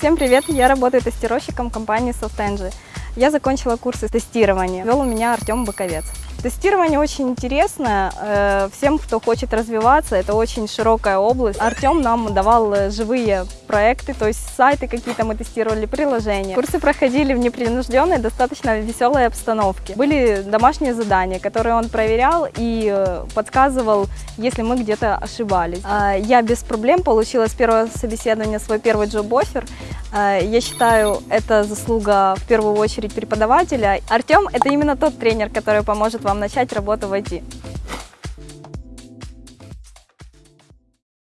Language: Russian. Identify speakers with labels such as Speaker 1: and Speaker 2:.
Speaker 1: Всем привет! Я работаю тестировщиком компании SoftEngine. Я закончила курсы тестирования. Вел у меня Артем Боковец. Тестирование очень интересно э, всем, кто хочет развиваться. Это очень широкая область. Артем нам давал э, живые проекты, то есть сайты какие-то мы тестировали, приложения. Курсы проходили в непринужденной, достаточно веселой обстановке. Были домашние задания, которые он проверял и э, подсказывал, если мы где-то ошибались. А, я без проблем получила с первого собеседования свой первый джоб-оффер. Я считаю, это заслуга в первую очередь преподавателя. Артем – это именно тот тренер, который поможет вам начать работу в IT.